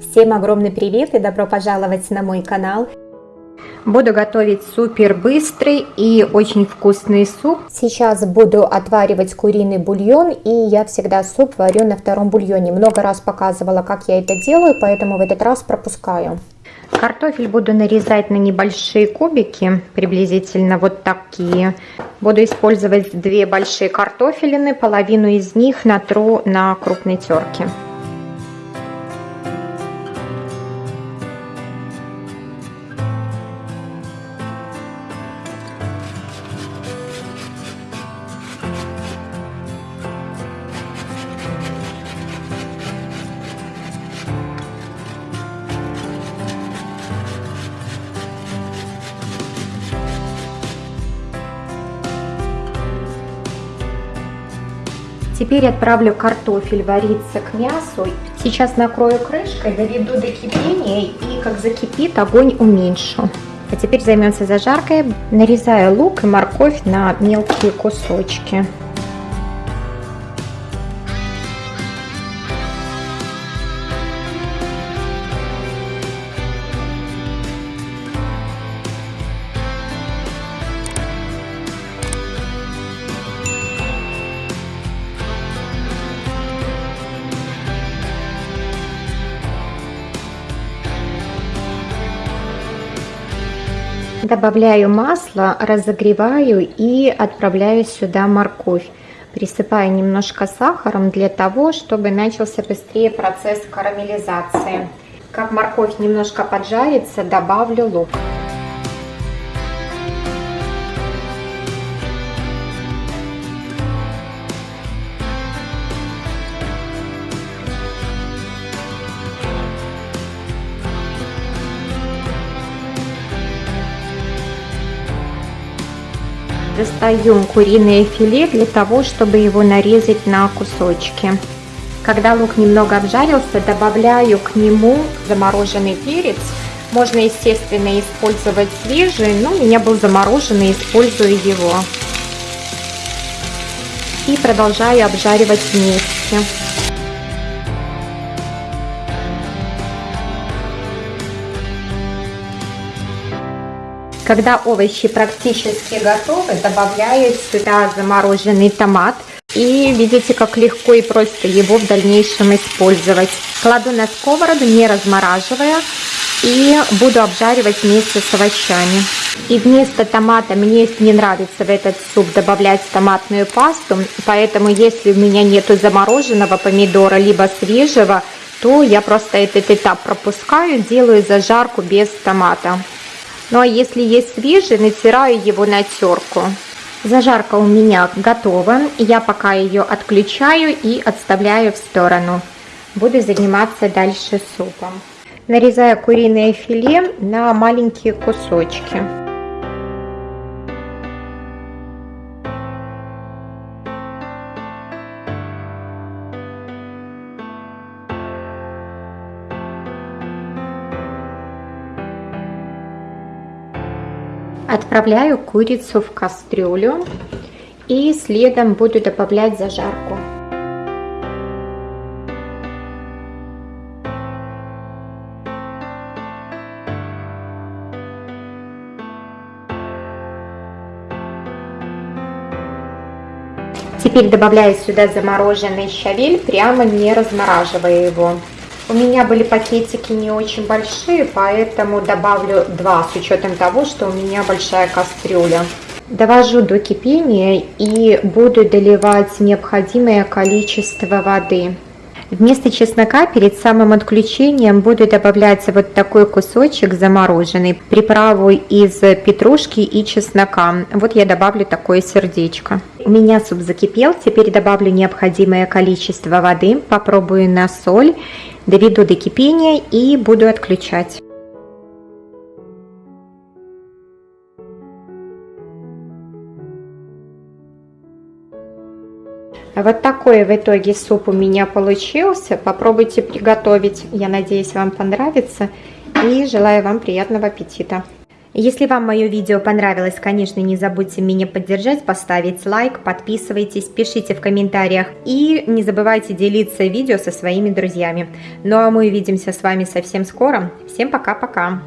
Всем огромный привет и добро пожаловать на мой канал. Буду готовить супер быстрый и очень вкусный суп. Сейчас буду отваривать куриный бульон и я всегда суп варю на втором бульоне. Много раз показывала, как я это делаю, поэтому в этот раз пропускаю. Картофель буду нарезать на небольшие кубики, приблизительно вот такие. Буду использовать две большие картофелины, половину из них натру на крупной терке. Теперь отправлю картофель вариться к мясу. Сейчас накрою крышкой, доведу до кипения и как закипит, огонь уменьшу. А теперь займемся зажаркой. Нарезаю лук и морковь на мелкие кусочки. Добавляю масло, разогреваю и отправляю сюда морковь. Присыпаю немножко сахаром для того, чтобы начался быстрее процесс карамелизации. Как морковь немножко поджарится, добавлю лук. Достаем куриное филе для того, чтобы его нарезать на кусочки. Когда лук немного обжарился, добавляю к нему замороженный перец. Можно, естественно, использовать свежий, но у меня был замороженный, использую его. И продолжаю обжаривать вместе. Когда овощи практически готовы, добавляю сюда замороженный томат. И видите, как легко и просто его в дальнейшем использовать. Кладу на сковороду, не размораживая. И буду обжаривать вместе с овощами. И вместо томата мне не нравится в этот суп добавлять томатную пасту. Поэтому если у меня нету замороженного помидора, либо свежего, то я просто этот этап пропускаю, делаю зажарку без томата. Ну а если есть свежий, натираю его на терку. Зажарка у меня готова. Я пока ее отключаю и отставляю в сторону. Буду заниматься дальше супом. Нарезаю куриное филе на маленькие кусочки. Отправляю курицу в кастрюлю и следом буду добавлять зажарку. Теперь добавляю сюда замороженный щавель, прямо не размораживая его. У меня были пакетики не очень большие, поэтому добавлю два с учетом того, что у меня большая кастрюля. Довожу до кипения и буду доливать необходимое количество воды. Вместо чеснока перед самым отключением буду добавлять вот такой кусочек замороженный, приправу из петрушки и чеснока. Вот я добавлю такое сердечко. У меня суп закипел, теперь добавлю необходимое количество воды, попробую на соль доведу до кипения и буду отключать. Вот такой в итоге суп у меня получился. Попробуйте приготовить. Я надеюсь, вам понравится. И желаю вам приятного аппетита. Если вам мое видео понравилось, конечно, не забудьте меня поддержать, поставить лайк, подписывайтесь, пишите в комментариях и не забывайте делиться видео со своими друзьями. Ну а мы увидимся с вами совсем скоро. Всем пока-пока!